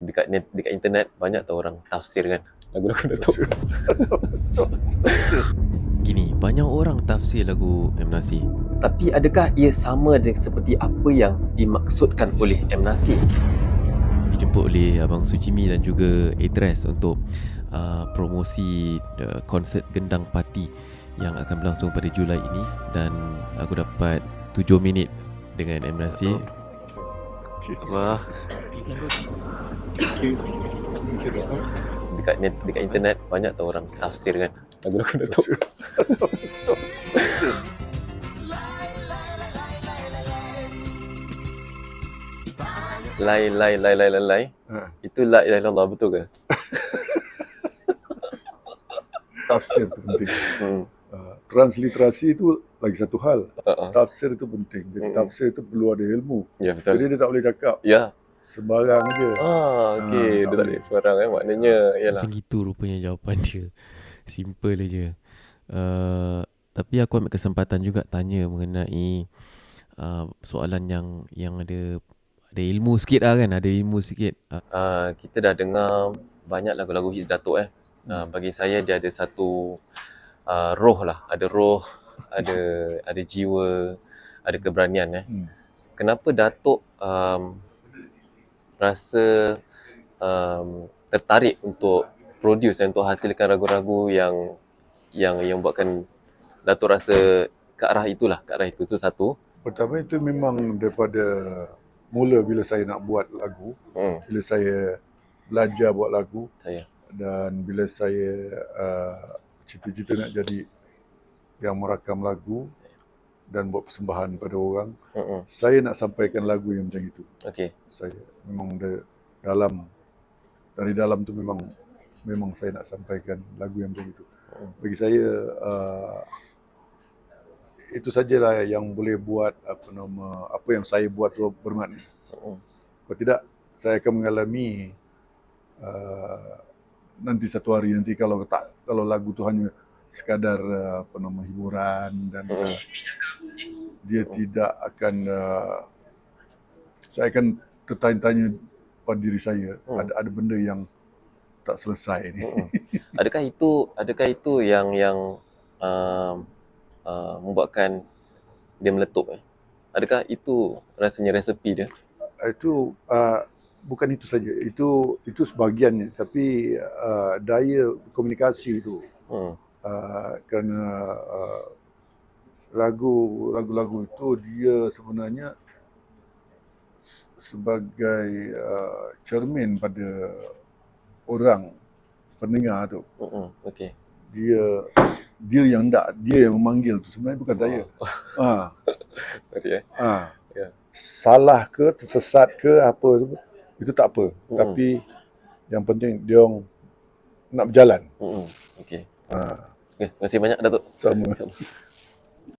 dekat net, dekat internet banyak tau orang tafsir kan lagu-lagu Datuk. Gini, banyak orang tafsir lagu M Nasir. Tapi adakah ia sama dengan seperti apa yang dimaksudkan oleh M Nasir? Dijemput oleh Abang Sujimi dan juga Idris untuk uh, promosi uh, konsert Gendang Pati yang akan berlangsung pada Julai ini dan aku dapat 7 minit dengan M Nasir. Wah. Dekat net, dekat internet banyak tau orang tafsir kan lagu-lagu Datuk. Lai lai lai lai lai lai. Ha. Itu la ilaha illallah betul ke? Tafsir tu penting. Hmm. Uh, transliterasi itu lagi satu hal. Uh-uh. Tafsir itu penting. Jadi Mm-mm. tafsir itu perlu ada ilmu. Ya betul. Jadi dia tak boleh cakap Ya. sembarang je. Ah, okey. Ah, Dia tak boleh. sembarang kan. Maknanya, yalah. Macam gitu rupanya jawapan dia Simple je uh, Tapi aku ambil kesempatan juga tanya mengenai uh, Soalan yang yang ada Ada ilmu sikit lah kan Ada ilmu sikit uh, Uh, kita dah dengar banyak lagu-lagu hits Datuk eh. Uh, bagi saya dia ada satu uh, roh lah. Ada roh, ada ada jiwa, ada keberanian eh. Hmm. Kenapa Datuk um, rasa um, tertarik untuk produce untuk hasilkan ragu-ragu yang yang yang buatkan Datuk rasa ke arah itulah, ke arah itu tu satu. Pertama itu memang daripada mula bila saya nak buat lagu, Hmm, bila saya belajar buat lagu saya. dan bila saya uh, cita-cita nak jadi yang merakam lagu dan buat persembahan pada orang, Hmm, saya nak sampaikan lagu yang macam itu. okey. Saya memang da- dalam dari dalam tu memang memang saya nak sampaikan lagu yang macam itu. Hmm. Bagi saya uh, itu sajalah yang boleh buat apa nama apa yang saya buat tu bermakna. Hmm, Kalau tidak saya akan mengalami uh, nanti satu hari nanti kalau tak kalau lagu tu hanya sekadar uh, apa nama hiburan dan hmm, uh, dia tidak akan uh, saya akan tertanya-tanya pada diri saya Hmm. ada ada benda yang tak selesai ni. Mm-mm. Adakah itu adakah itu yang yang um, uh, membuatkan dia meletup eh? Adakah itu rasanya resepi dia? Itu uh, bukan itu saja. Itu itu sebahagiannya tapi uh, daya komunikasi itu Hmm. uh, kerana uh, lagu lagu-lagu itu dia sebenarnya sebagai uh, cermin pada orang pendengar tu. Mm-mm. Okey. Dia dia yang tak dia yang memanggil tu sebenarnya bukan saya. Oh, Ha. sorry eh. Ha. Ya. Salah ke tersesat ke apa tu, itu tak apa. Mm-mm. Tapi yang penting dia orang nak berjalan. Mm-mm. Okey. Ha. Okay, terima kasih banyak Datuk. Sama.